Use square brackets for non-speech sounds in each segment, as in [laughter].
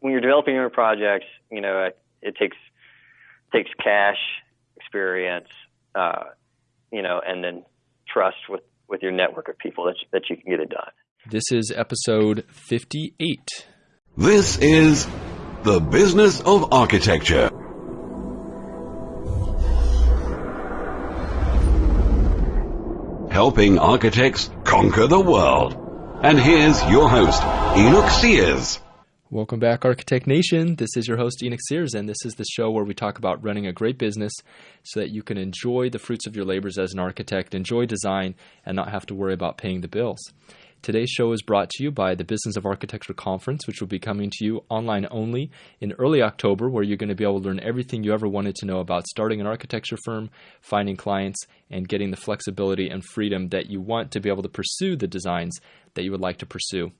when you're developing your projects, you know, it, it takes takes cash, experience, uh, you know, and then trust with with your network of people that you, that you can get it done. This is episode 58. This is the business of architecture. Helping architects conquer the world. And here's your host, Enoch Sears. Welcome back, Architect Nation. This is your host, Enoch Sears, and this is the show where we talk about running a great business so that you can enjoy the fruits of your labors as an architect, enjoy design, and not have to worry about paying the bills. Today's show is brought to you by the Business of Architecture Conference, which will be coming to you online only in early October, where you're going to be able to learn everything you ever wanted to know about starting an architecture firm, finding clients, and getting the flexibility and freedom that you want to be able to pursue the designs that you would like to pursue.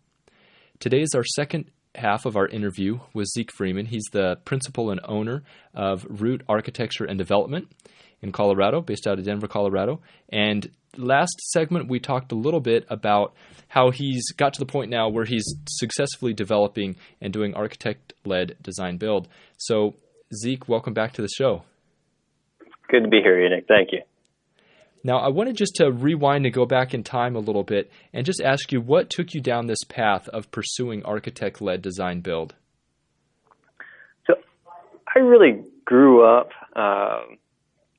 Today is our second half of our interview with Zeke Freeman. He's the principal and owner of Root Architecture and Development in Colorado, based out of Denver, Colorado. And last segment, we talked a little bit about how he's got to the point now where he's successfully developing and doing architect led design build. So, Zeke, welcome back to the show. Good to be here, Nick. Thank you. Now, I wanted just to rewind and go back in time a little bit and just ask you what took you down this path of pursuing architect led design build? So, I really grew up um,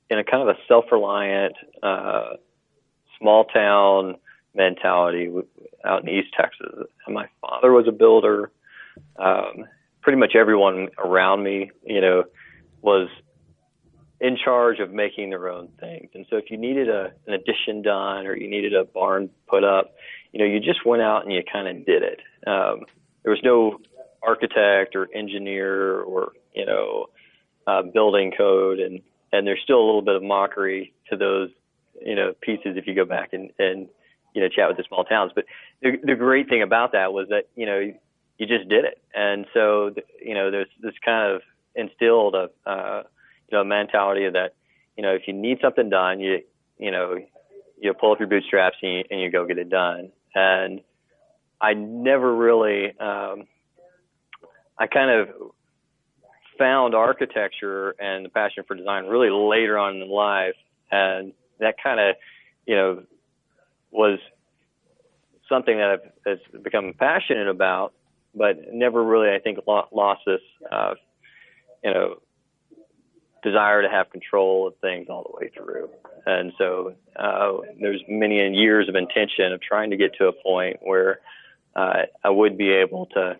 in a kind of a self reliant, uh, small town mentality out in East Texas. And my father was a builder. Um, pretty much everyone around me, you know, was in charge of making their own things. And so if you needed a, an addition done or you needed a barn put up, you know, you just went out and you kind of did it. Um, there was no architect or engineer or, you know, uh, building code. And, and there's still a little bit of mockery to those, you know, pieces if you go back and, and, you know, chat with the small towns. But the, the great thing about that was that, you know, you just did it. And so, you know, there's this kind of instilled a, uh, know, mentality that, you know, if you need something done, you, you know, you pull up your bootstraps and you, and you go get it done. And I never really, um, I kind of found architecture and the passion for design really later on in life. And that kind of, you know, was something that I've has become passionate about, but never really, I think, lost this, uh, you know, desire to have control of things all the way through. And so uh, there's many years of intention of trying to get to a point where uh, I would be able to,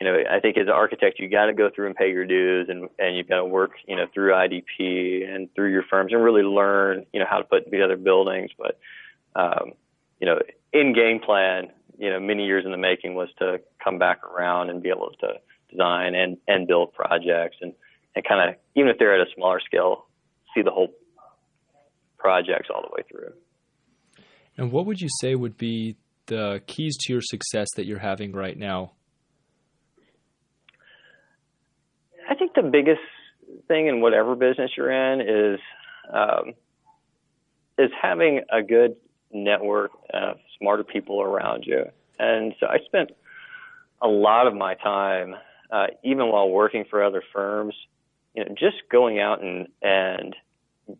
you know, I think as an architect, you got to go through and pay your dues and, and you've got to work, you know, through IDP and through your firms and really learn, you know, how to put together buildings. But, um, you know, in game plan, you know, many years in the making was to come back around and be able to design and, and build projects and, and kind of, even if they're at a smaller scale, see the whole projects all the way through. And what would you say would be the keys to your success that you're having right now? I think the biggest thing in whatever business you're in is um, is having a good network of smarter people around you. And so I spent a lot of my time, uh, even while working for other firms, you know, just going out and and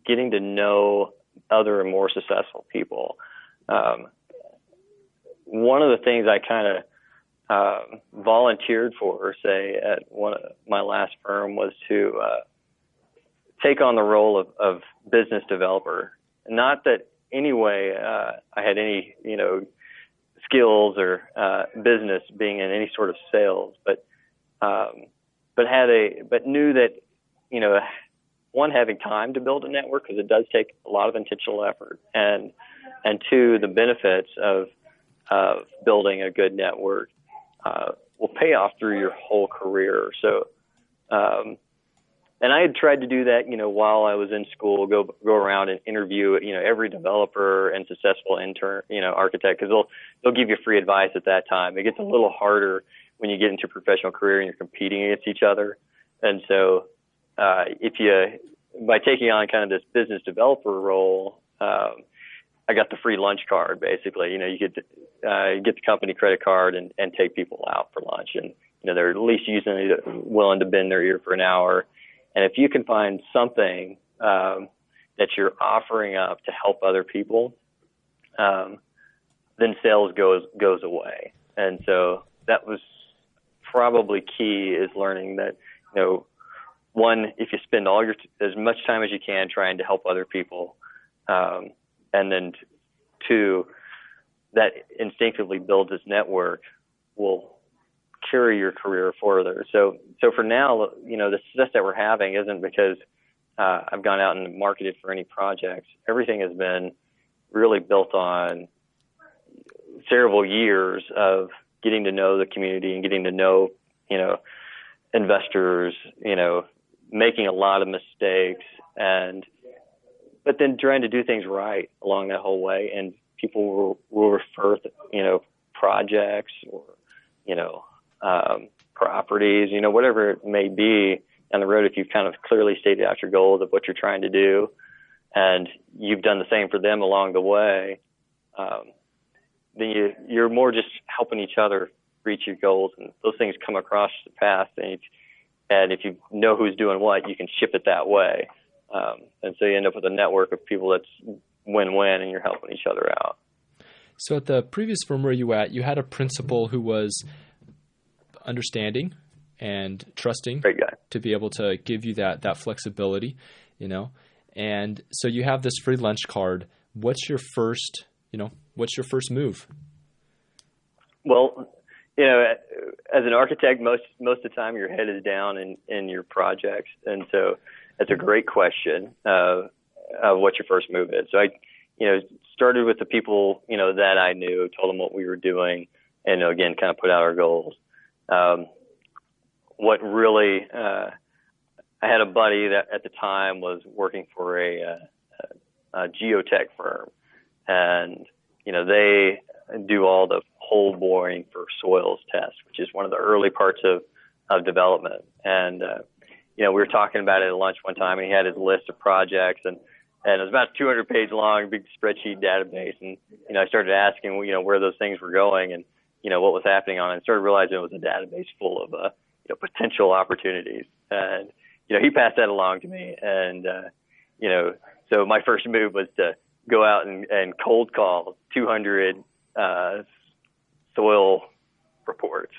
getting to know other and more successful people. Um, one of the things I kind of uh, volunteered for, say at one of my last firm, was to uh, take on the role of, of business developer. Not that anyway uh, I had any you know skills or uh, business being in any sort of sales, but um, but had a but knew that you know, one having time to build a network because it does take a lot of intentional effort, and and two the benefits of of building a good network uh, will pay off through your whole career. So, um, and I had tried to do that, you know, while I was in school, go go around and interview, you know, every developer and successful intern, you know, architect, because they'll they'll give you free advice at that time. It gets a little harder when you get into a professional career and you're competing against each other, and so uh, if you by taking on kind of this business developer role, um, I got the free lunch card basically. You know, you could uh, get the company credit card and, and take people out for lunch, and you know they're at least usually willing to bend their ear for an hour. And if you can find something um, that you're offering up to help other people, um, then sales goes goes away. And so that was probably key is learning that you know one if you spend all your as much time as you can trying to help other people, um, and then two that instinctively builds this network will carry your career further. So so for now, you know the success that we're having isn't because uh, I've gone out and marketed for any projects. Everything has been really built on several years of getting to know the community and getting to know, you know, investors, you know, making a lot of mistakes and but then trying to do things right along that whole way and people will, will refer you know projects or you know um, properties you know whatever it may be on the road if you've kind of clearly stated out your goals of what you're trying to do and you've done the same for them along the way um, then you you're more just helping each other reach your goals, and those things come across the path. And and if you know who's doing what, you can ship it that way. Um, and so you end up with a network of people that's win-win, and you're helping each other out. So at the previous firm where you were at, you had a principal who was understanding and trusting to be able to give you that that flexibility, you know. And so you have this free lunch card. What's your first, you know, what's your first move? Well, you know, as an architect, most most of the time your head is down in in your projects, and so that's a great question uh, of what your first move is. So I, you know, started with the people you know that I knew, told them what we were doing, and again, kind of put out our goals. Um, what really, uh, I had a buddy that at the time was working for a, a, a geotech firm, and you know, they do all the hole boring for soils tests, which is one of the early parts of, of development. And, uh, you know, we were talking about it at lunch one time and he had his list of projects and, and it was about 200 page long, big spreadsheet database. And, you know, I started asking, you know, where those things were going and, you know, what was happening on it and started realizing it was a database full of, uh, you know, potential opportunities. And, you know, he passed that along to me. And, uh, you know, so my first move was to, go out and, and cold call 200 uh, soil reports.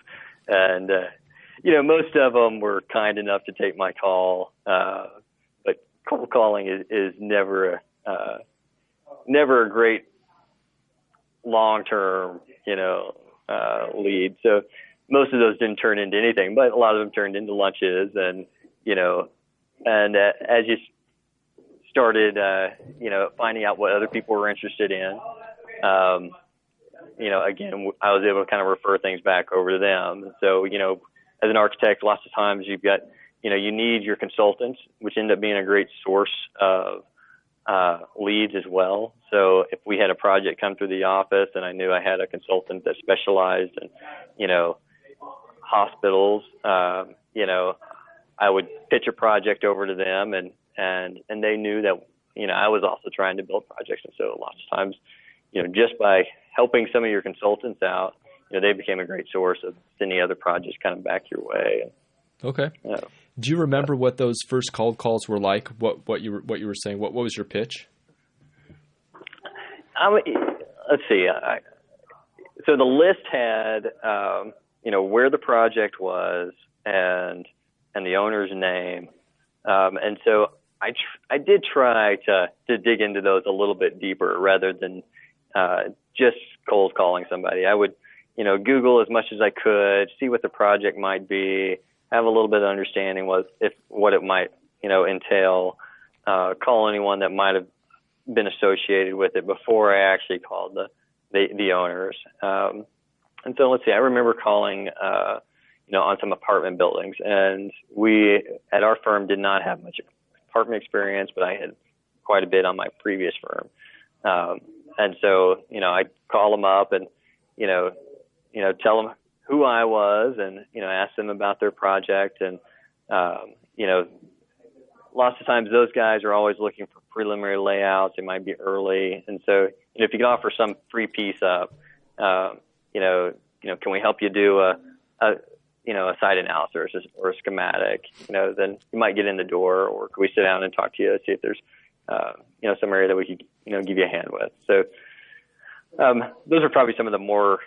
And, uh, you know, most of them were kind enough to take my call. Uh, but cold calling is, is never, a, uh, never a great long term, you know, uh, lead. So most of those didn't turn into anything, but a lot of them turned into lunches and, you know, and uh, as you started, uh, you know, finding out what other people were interested in. Um, you know, again, I was able to kind of refer things back over to them. So, you know, as an architect, lots of times you've got, you know, you need your consultants, which end up being a great source of uh, leads as well. So if we had a project come through the office and I knew I had a consultant that specialized in, you know, hospitals, um, you know, I would pitch a project over to them and and and they knew that you know I was also trying to build projects, and so lots of times, you know, just by helping some of your consultants out, you know, they became a great source of sending other projects kind of back your way. Okay. Do you remember what those first cold calls were like? What what you were what you were saying? What what was your pitch? I let's see. I, so the list had, um, you know, where the project was and and the owner's name, um, and so I tr- I did try to to dig into those a little bit deeper rather than uh, just cold calling somebody. I would you know Google as much as I could, see what the project might be, have a little bit of understanding what if what it might you know entail, uh, call anyone that might have been associated with it before I actually called the the, the owners. Um, and so let's see, I remember calling. Uh, you know, on some apartment buildings. And we at our firm did not have much apartment experience, but I had quite a bit on my previous firm. Um, and so, you know, I'd call them up and, you know, you know, tell them who I was and, you know, ask them about their project. And, um, you know, lots of times those guys are always looking for preliminary layouts. It might be early. And so, you know, if you can offer some free piece up, uh, you know, you know, can we help you do a, a you know, a site analysis or a schematic, you know, then you might get in the door, or could we sit down and talk to you, see if there's, uh, you know, some area that we could, you know, give you a hand with. So um, those are probably some of the more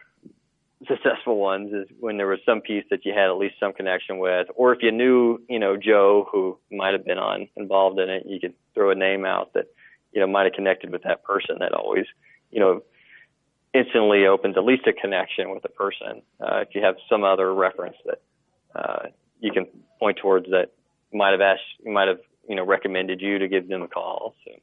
successful ones is when there was some piece that you had at least some connection with, or if you knew, you know, Joe who might have been on involved in it, you could throw a name out that, you know, might have connected with that person. That always, you know, instantly opens at least a connection with the person. Uh, if you have some other reference that uh, you can point towards that might have asked, might have, you know, recommended you to give them a call. So.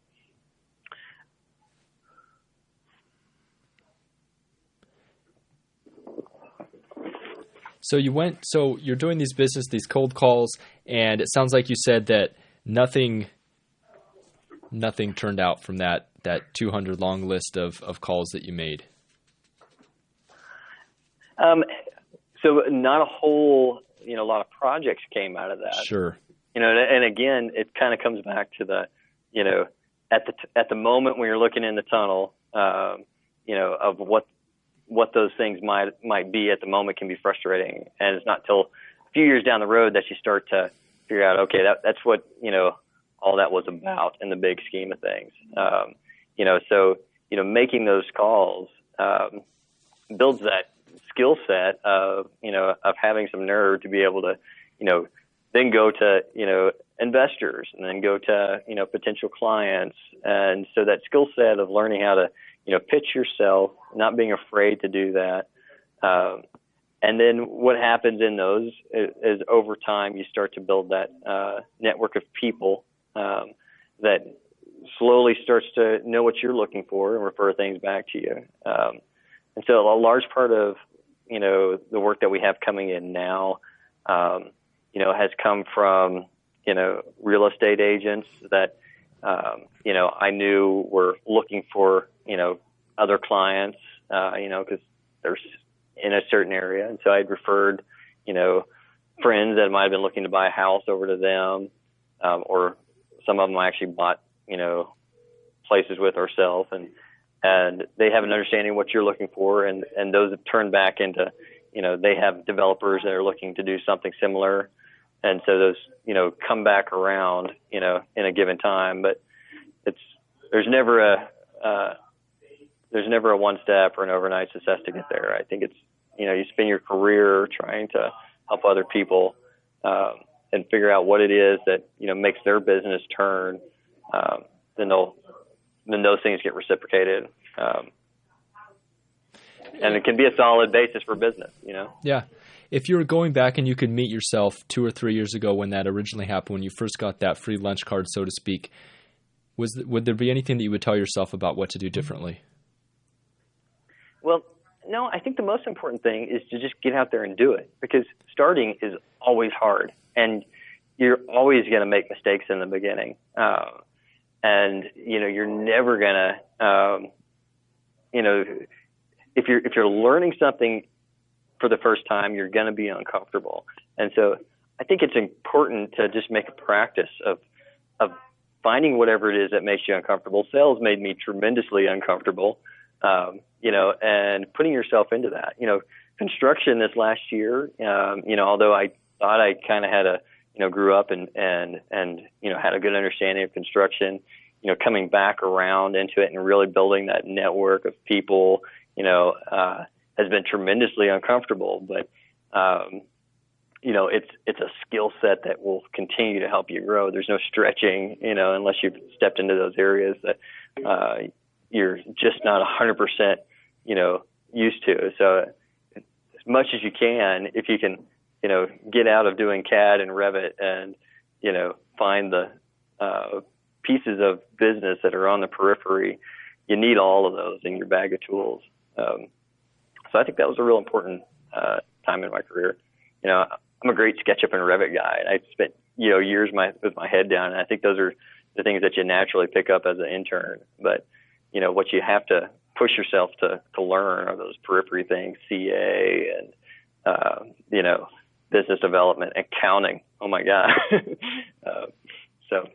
So you went. So you're doing these business, these cold calls, and it sounds like you said that nothing, nothing turned out from that that 200 long list of of calls that you made. Um, so not a whole, you know, a lot of projects came out of that. Sure. You know, and again, it kind of comes back to the, you know, at the at the moment when you're looking in the tunnel, um, you know, of what what those things might might be at the moment can be frustrating, and it's not till a few years down the road that you start to figure out, okay, that that's what you know all that was about in the big scheme of things. Um, you know, so you know, making those calls um, builds that skill set of you know of having some nerve to be able to you know then go to you know investors and then go to you know potential clients and so that skill set of learning how to you know, pitch yourself, not being afraid to do that. Um, and then what happens in those is, is, over time you start to build that uh, network of people um, that slowly starts to know what you're looking for and refer things back to you. Um, and so a large part of you know the work that we have coming in now, um, you know, has come from you know real estate agents that um, you know I knew were looking for you know, other clients, uh, you know, because there's in a certain area. And so I'd referred, you know, friends that might have been looking to buy a house over to them, um, or some of them I actually bought, you know, places with ourselves and, and they have an understanding of what you're looking for. And, and those have turned back into, you know, they have developers that are looking to do something similar. And so those, you know, come back around, you know, in a given time, but it's, there's never a, uh, there's never a one step or an overnight success to get there. I think it's you know you spend your career trying to help other people um, and figure out what it is that you know makes their business turn. Um, then they'll then those things get reciprocated. Um, and it can be a solid basis for business, you know. Yeah. If you were going back and you could meet yourself two or three years ago when that originally happened, when you first got that free lunch card, so to speak, was would there be anything that you would tell yourself about what to do differently? Well, no, I think the most important thing is to just get out there and do it because starting is always hard and you're always going to make mistakes in the beginning. Uh, and, you know, you're never going to, um, you know, if you're, if you're learning something for the first time, you're going to be uncomfortable. And so I think it's important to just make a practice of, of finding whatever it is that makes you uncomfortable. Sales made me tremendously uncomfortable um, you know, and putting yourself into that. You know, construction this last year, um, you know, although I thought I kind of had a, you know, grew up and and and you know had a good understanding of construction, you know, coming back around into it and really building that network of people, you know, uh, has been tremendously uncomfortable, but. Um, you know, it's it's a skill set that will continue to help you grow. There's no stretching, you know, unless you've stepped into those areas that uh, you're just not 100%, you know, used to. So as much as you can, if you can, you know, get out of doing CAD and Revit and, you know, find the uh, pieces of business that are on the periphery, you need all of those in your bag of tools. Um, so I think that was a real important uh, time in my career. You know, I'm a great SketchUp and Revit guy, and I spent you know years my with my head down, and I think those are the things that you naturally pick up as an intern. But you know what you have to push yourself to to learn are those periphery things, CA and uh, you know business development, accounting. Oh my god! [laughs] uh, so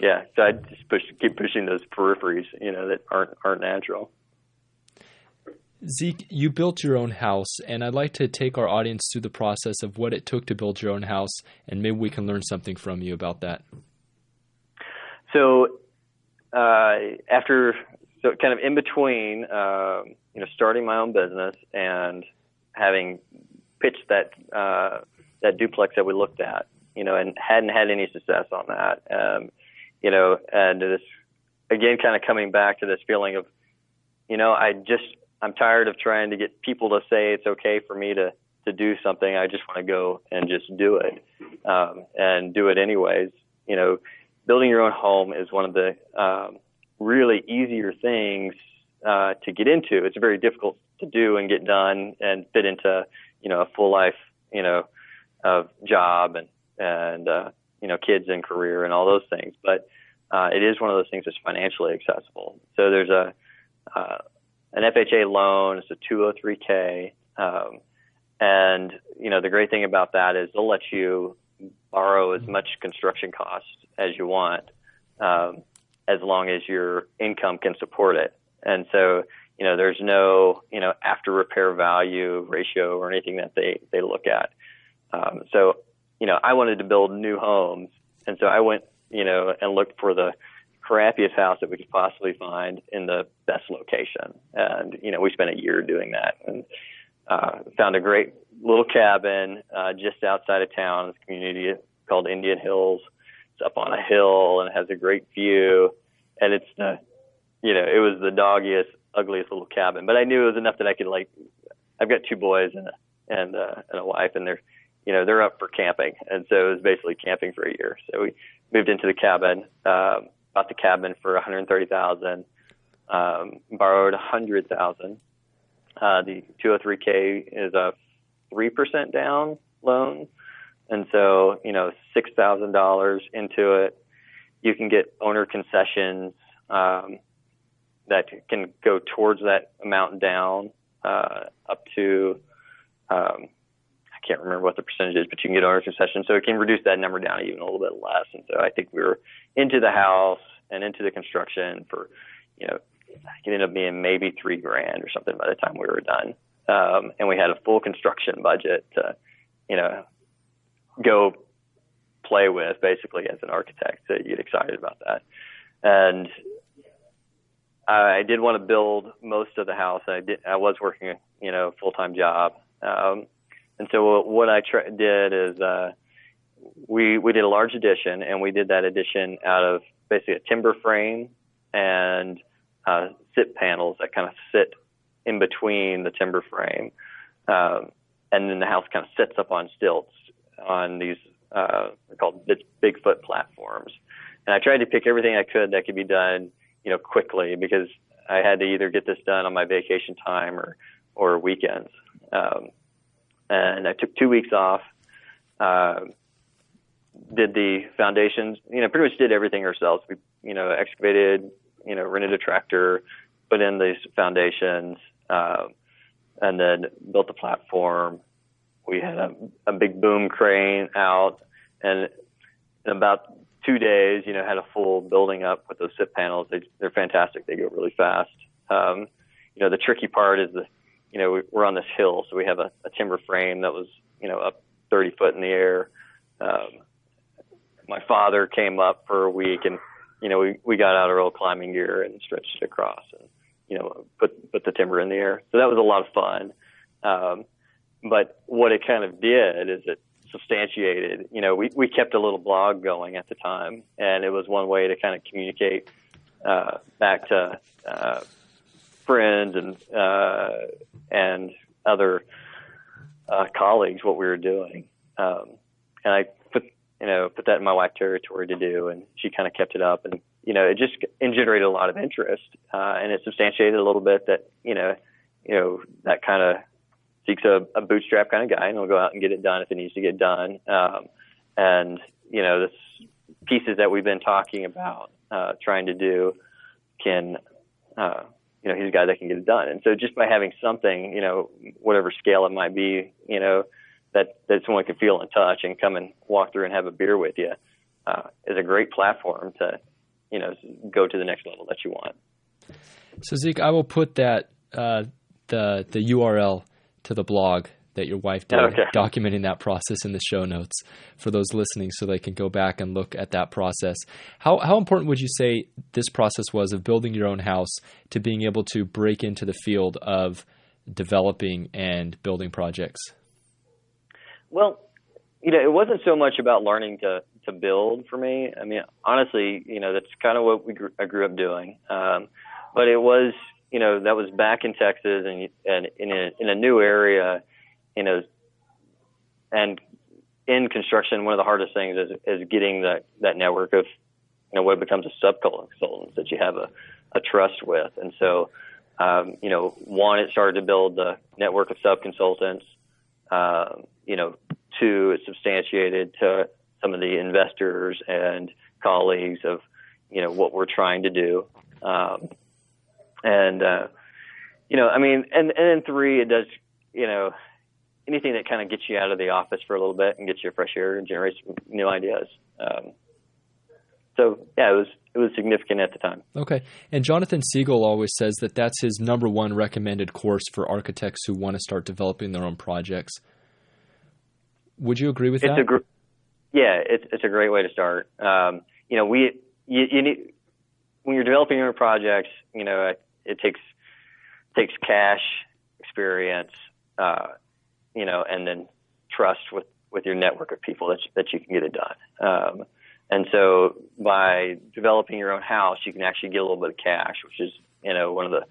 yeah, so I just push keep pushing those peripheries, you know, that aren't aren't natural. Zeke, you built your own house, and I'd like to take our audience through the process of what it took to build your own house, and maybe we can learn something from you about that. So, uh, after, so kind of in between, uh, you know, starting my own business and having pitched that uh, that duplex that we looked at, you know, and hadn't had any success on that, um, you know, and this again, kind of coming back to this feeling of, you know, I just I'm tired of trying to get people to say it's okay for me to to do something. I just want to go and just do it, um, and do it anyways. You know, building your own home is one of the um, really easier things uh, to get into. It's very difficult to do and get done and fit into you know a full life you know of job and and uh, you know kids and career and all those things. But uh, it is one of those things that's financially accessible. So there's a uh, an FHA loan. It's a 203k, um, and you know the great thing about that is they'll let you borrow as much construction cost as you want, um, as long as your income can support it. And so you know there's no you know after repair value ratio or anything that they they look at. Um, so you know I wanted to build new homes, and so I went you know and looked for the crappiest house that we could possibly find in the best location. And, you know, we spent a year doing that and uh, found a great little cabin uh, just outside of town. This community called Indian Hills. It's up on a hill and has a great view. And it's the, you know, it was the doggiest, ugliest little cabin. But I knew it was enough that I could like, I've got two boys and a, and, uh, and a wife and they're, you know, they're up for camping. And so it was basically camping for a year. So we moved into the cabin. Um, bought the cabin for 130,000, um, borrowed a 100,000. Uh, the 203k is a three percent down loan, and so you know six thousand dollars into it. You can get owner concessions um, that can go towards that amount down uh, up to um, I can't remember what the percentage is, but you can get owner concession. so it can reduce that number down even a little bit less. And so I think we were into the house and into the construction for, you know, it ended up being maybe three grand or something by the time we were done. Um, and we had a full construction budget to, you know, go play with basically as an architect to get excited about that. And I did want to build most of the house. I did. I was working, you know, a full time job. Um, and so what I tra- did is uh, we we did a large addition, and we did that addition out of basically a timber frame and uh, SIP panels that kind of sit in between the timber frame, um, and then the house kind of sits up on stilts on these uh, called Bigfoot platforms. And I tried to pick everything I could that could be done, you know, quickly because I had to either get this done on my vacation time or or weekends. Um, and I took two weeks off. Uh, did the foundations, you know, pretty much did everything ourselves. We, you know, excavated, you know, rented a tractor, put in these foundations, uh, and then built the platform. We had a, a big boom crane out, and about two days, you know, had a full building up with those SIP panels. They, they're fantastic. They go really fast. Um, you know, the tricky part is the, you know, we're on this hill, so we have a, a timber frame that was, you know, up 30 foot in the air. Um, my father came up for a week and you know we we got out our old climbing gear and stretched it across and you know put put the timber in the air so that was a lot of fun um but what it kind of did is it substantiated. You know we we kept a little blog going at the time and it was one way to kind of communicate uh back to uh friends and uh and other uh colleagues what we were doing. Um and I you know, put that in my wife territory to do, and she kind of kept it up, and you know, it just generated a lot of interest, uh, and it substantiated a little bit that you know, you know, that kind of a, a bootstrap kind of guy, and he'll go out and get it done if it needs to get done, um, and you know, this pieces that we've been talking about uh, trying to do can. Uh, you know, he's a guy that can get it done. And so just by having something, you know, whatever scale it might be, you know, that that someone can feel and touch and come and walk through and have a beer with you uh, is a great platform to you know go to the next level that you want. So Zeke, I will put that uh, the the URL to the blog that your wife did, okay. documenting that process in the show notes for those listening, so they can go back and look at that process. How how important would you say this process was of building your own house to being able to break into the field of developing and building projects? Well, you know, it wasn't so much about learning to to build for me. I mean, honestly, you know, that's kind of what we grew, I grew up doing. Um, but it was, you know, that was back in Texas and and in a in a new area, you know, and in construction, one of the hardest things is is getting that that network of, you know, what becomes a subconsultant that you have a a trust with, and so. Um, you know, one, it started to build the network of subconsultants. Uh, you know, two, it substantiated to some of the investors and colleagues of, you know, what we're trying to do. Um, and, uh, you know, I mean, and, and then three, it does, you know, anything that kind of gets you out of the office for a little bit and gets you fresh air and generates new ideas. Um, so yeah, it was it was significant at the time. Okay, and Jonathan Segal always says that that's his number one recommended course for architects who want to start developing their own projects. Would you agree with it's that? A gr- yeah, it's it's a great way to start. Um, you know, we you, you need when you're developing your projects. You know, it, takes takes cash, experience, uh, you know, and then trust with with your network of people that that you can get it done. Um, and so by developing your own house, you can actually get a little bit of cash, which is you know one of the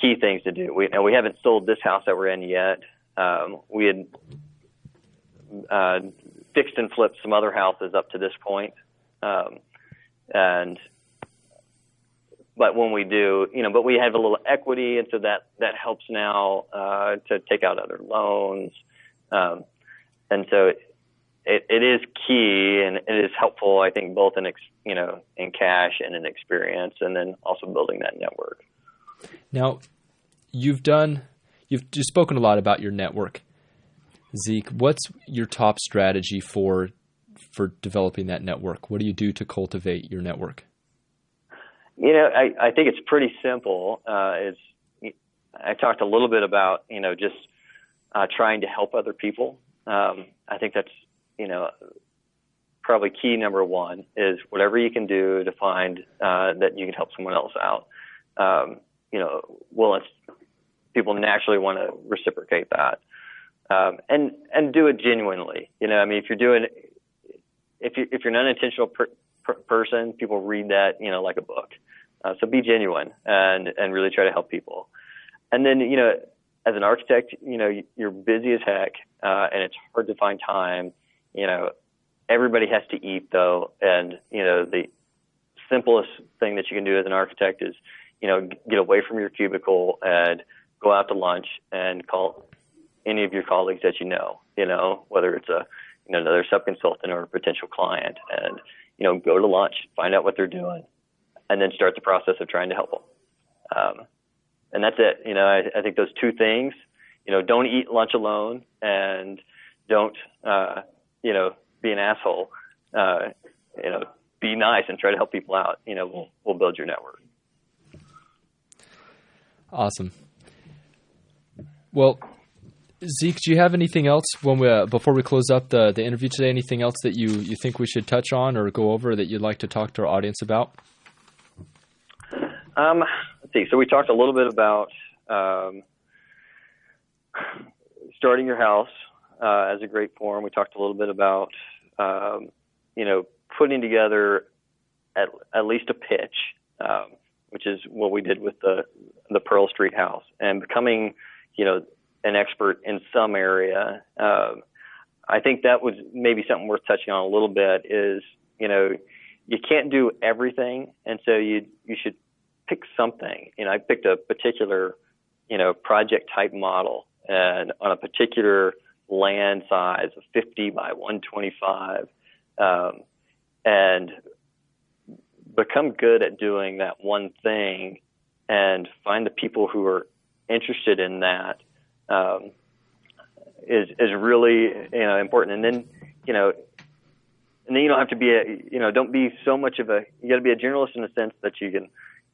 key things to do. We and we haven't sold this house that we're in yet. Um, we had uh, fixed and flipped some other houses up to this point. Um, and but when we do, you know, but we have a little equity, and so that that helps now uh, to take out other loans, um, and so it, it, it is key and it is helpful, I think, both in ex, you know in cash and in experience, and then also building that network. Now, you've done you've, you've spoken a lot about your network. Zeke, what's your top strategy for for developing that network? What do you do to cultivate your network? You know, I, I think it's pretty simple. Uh, it's I talked a little bit about you know just uh, trying to help other people. Um, I think that's you know probably key number one is whatever you can do to find uh, that you can help someone else out. Um, you know, well, people naturally want to reciprocate that um, and and do it genuinely. You know, I mean, if you're doing if you if you're an unintentional per, per person, people read that you know like a book. Uh, so be genuine and and really try to help people. And then you know, as an architect, you know you're busy as heck, uh, and it's hard to find time. You know, everybody has to eat though, and you know the simplest thing that you can do as an architect is you know get away from your cubicle and go out to lunch and call any of your colleagues that you know, you know, whether it's a you know another subconsultant or a potential client, and you know go to lunch, find out what they're doing, and then start the process of trying to help them. Um, and that's it. You know, I, I think those two things. You know, don't eat lunch alone, and don't uh, you know be an asshole. Uh, you know, be nice and try to help people out. You know, we'll we'll build your network. Awesome. Well, Zeke, do you have anything else when we uh, before we close up the the interview today? Anything else that you you think we should touch on or go over that you'd like to talk to our audience about? Um, let's see. So we talked a little bit about um, starting your house uh, as a great form. We talked a little bit about um, you know putting together at at least a pitch, um, which is what we did with the the Pearl Street house, and becoming you know an expert in some area. Um, I think that was maybe something worth touching on a little bit. Is you know you can't do everything, and so you you should pick something. You know, I picked a particular you know project type model, and on a particular land size of 50 by 125, um, and become good at doing that one thing, and find the people who are interested in that um, is is really you know important. And then you know, and then you don't have to be a you know don't be so much of a you got to be a generalist in the sense that you can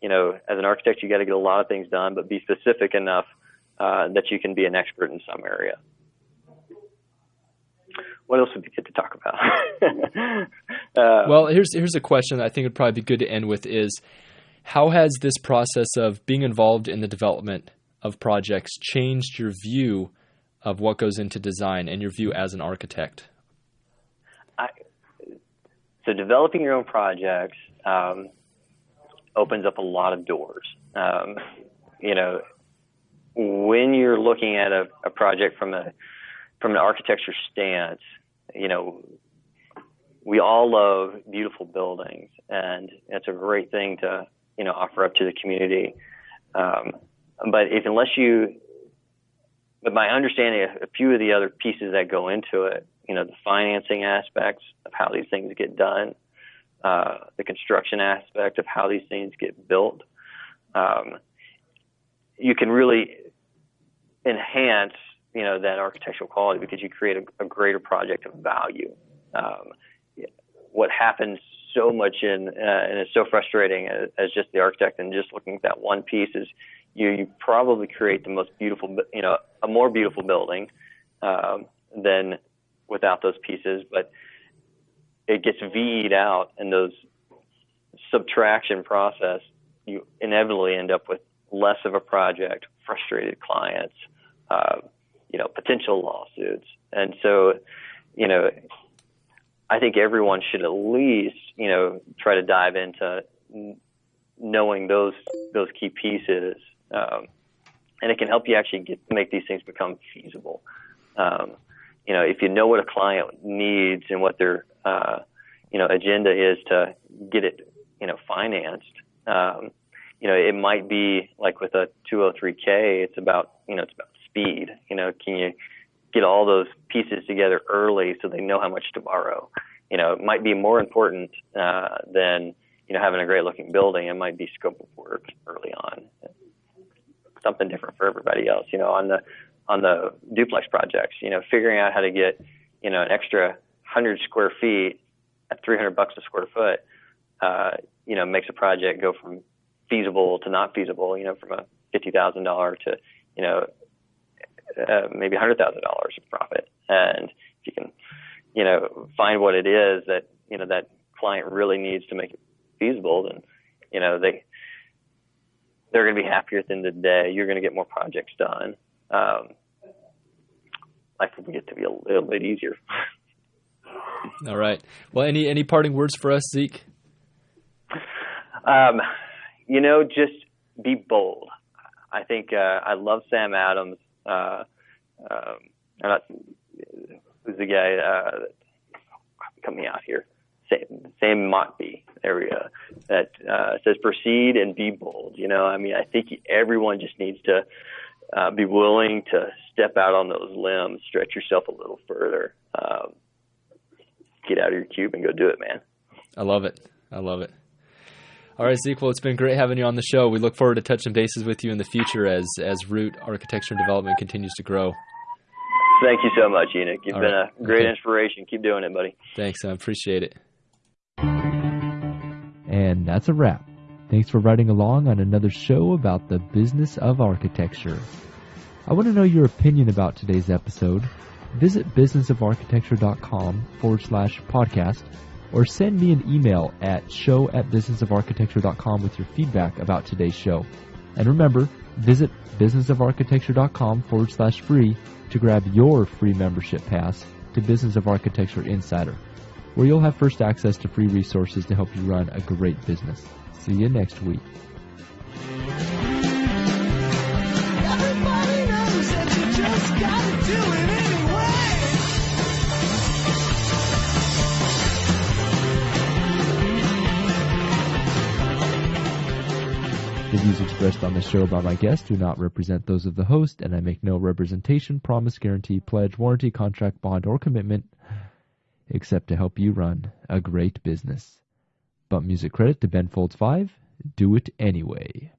you know as an architect you got to get a lot of things done, but be specific enough uh, that you can be an expert in some area. What else would be good to talk about? [laughs] uh, well, here's here's a question I think would probably be good to end with is how has this process of being involved in the development of projects changed your view of what goes into design and your view as an architect? I, so developing your own projects um, opens up a lot of doors. Um, you know, when you're looking at a, a project from a from an architecture stance, you know, we all love beautiful buildings, and it's a great thing to you know offer up to the community. Um, but if unless you, but my understanding of a few of the other pieces that go into it, you know, the financing aspects of how these things get done, uh, the construction aspect of how these things get built, um, you can really enhance, you know, that architectural quality because you create a, a greater project of value. Um, what happens so much in, uh, and it's so frustrating as, as, just the architect and just looking at that one piece is you, you probably create the most beautiful, you know, a more beautiful building um, than without those pieces, but it gets VE'd out in those subtraction process. You inevitably end up with less of a project, frustrated clients, uh, you know, potential lawsuits, and so, you know, I think everyone should at least, you know, try to dive into knowing those those key pieces, um, and it can help you actually get make these things become feasible. Um, you know, if you know what a client needs and what their uh, you know agenda is to get it you know financed, um, you know, it might be like with a 203k, it's about you know it's about speed. You know, can you get all those pieces together early so they know how much to borrow. You know, it might be more important uh, than you know having a great looking building. It might be scope of work early on. Something different for everybody else. You know, on the on the duplex projects, you know, figuring out how to get you know an extra hundred square feet at 300 bucks a square foot, uh, you know, makes a project go from feasible to not feasible. You know, from a fifty thousand dollar to you know uh, maybe $100,000 of profit. And if you can, you know, find what it is that, you know, that client really needs to make it feasible, then, you know, they, they're going to be happier at the end of the day. You're going to get more projects done. Um, life will get to be a little bit easier. [laughs] All right. Well, any, any parting words for us, Zeke? Um, you know, just be bold. I think uh, I love Sam Adams uh, um, not, who's the guy uh, coming out here? Sam, Sam Mockbee area that uh, says proceed and be bold. You know, I mean, I think everyone just needs to uh, be willing to step out on those limbs, stretch yourself a little further, um, get out of your cube and go do it, man. I love it. I love it. All right, Zeke. Well, it's been great having you on the show. We look forward to touching bases with you in the future as as Root Architecture and Development continues to grow. Thank you so much, Enoch. You've All been right. a great okay. inspiration. Keep doing it, buddy. Thanks. I appreciate it. And that's a wrap. Thanks for riding along on another show about the business of architecture. I want to know your opinion about today's episode. Visit businessofarchitecture.com forward slash podcast or send me an email at show at businessofarchitecture.com with your feedback about today's show. And remember, visit businessofarchitecture.com forward slash free to grab your free membership pass to Business of Architecture Insider, where you'll have first access to free resources to help you run a great business. See you next week. The views expressed on this show by my guests do not represent those of the host, and I make no representation, promise, guarantee, pledge, warranty, contract, bond, or commitment except to help you run a great business. But music credit to Ben Folds 5, do it anyway.